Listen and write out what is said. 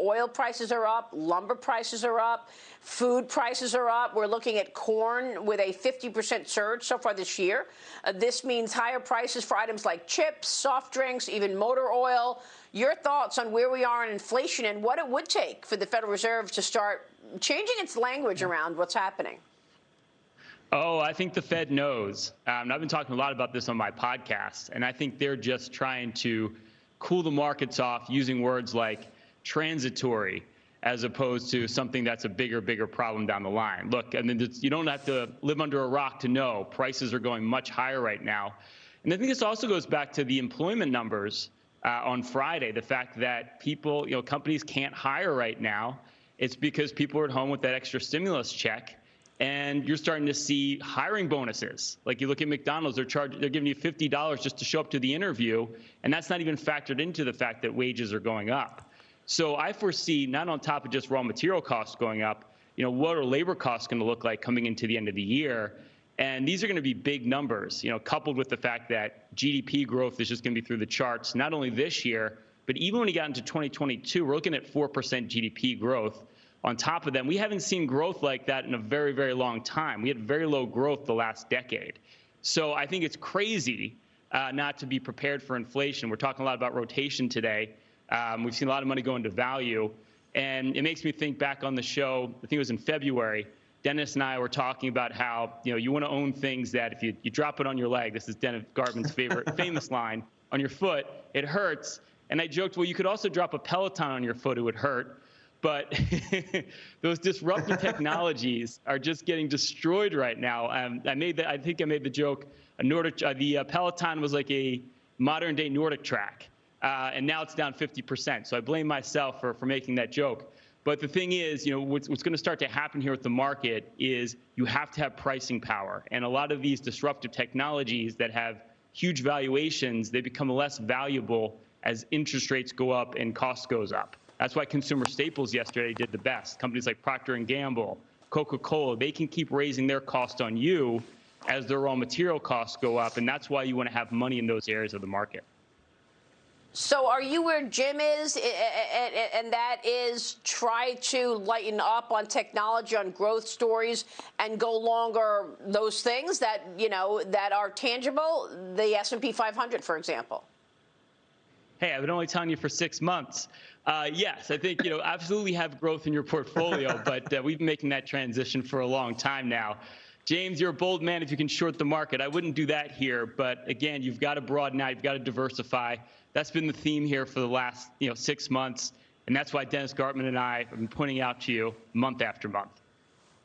Oil prices are up, lumber prices are up, food prices are up. We're looking at corn with a 50% surge so far this year. Uh, this means higher prices for items like chips, soft drinks, even motor oil. Your thoughts on where we are in inflation and what it would take for the Federal Reserve to start changing its language around what's happening? Oh, I think the Fed knows. Um, I've been talking a lot about this on my podcast, and I think they're just trying to cool the markets off using words like transitory as opposed to something that's a bigger, bigger problem down the line. Look, I mean, you don't have to live under a rock to know prices are going much higher right now. And I think this also goes back to the employment numbers uh, on Friday, the fact that people, you know, companies can't hire right now. It's because people are at home with that extra stimulus check and you're starting to see hiring bonuses. Like you look at McDonald's, they're charging, they're giving you fifty dollars just to show up to the interview, and that's not even factored into the fact that wages are going up. So I foresee not on top of just raw material costs going up, you know, what are labor costs going to look like coming into the end of the year? And these are going to be big numbers, you know, coupled with the fact that GDP growth is just going to be through the charts, not only this year, but even when you got into 2022, we're looking at 4% GDP growth on top of them. We haven't seen growth like that in a very, very long time. We had very low growth the last decade. So I think it's crazy uh, not to be prepared for inflation. We're talking a lot about rotation today. Um, we've seen a lot of money go into value. And it makes me think back on the show, I think it was in February, Dennis and I were talking about how, you know, you want to own things that if you, you drop it on your leg, this is Dennis Gartman's favorite famous line, on your foot, it hurts. And I joked, well, you could also drop a Peloton on your foot, it would hurt but those disruptive technologies are just getting destroyed right now. Um, I made the, I think I made the joke. A Nordic, uh, the uh, Peloton was like a modern day NordicTrack, uh, and now it's down 50%. So I blame myself for for making that joke. But the thing is, you know, what's, what's going to start to happen here with the market is you have to have pricing power, and a lot of these disruptive technologies that have huge valuations, they become less valuable as interest rates go up and cost goes up. That's why consumer staples yesterday did the best. Companies like Procter & Gamble, Coca-Cola, they can keep raising their cost on you as their raw material costs go up, and that's why you want to have money in those areas of the market. So, are you where Jim is, and that is try to lighten up on technology, on growth stories, and go longer those things that you know that are tangible? The S and P 500, for example. Hey, I've been only telling you for six months. Uh, yes, I think you know absolutely have growth in your portfolio, but uh, we've been making that transition for a long time now. James, you're a bold man if you can short the market. I wouldn't do that here, but again, you've got to broaden out, you've got to diversify. That's been the theme here for the last you know six months, and that's why Dennis Gartman and I have been pointing out to you month after month.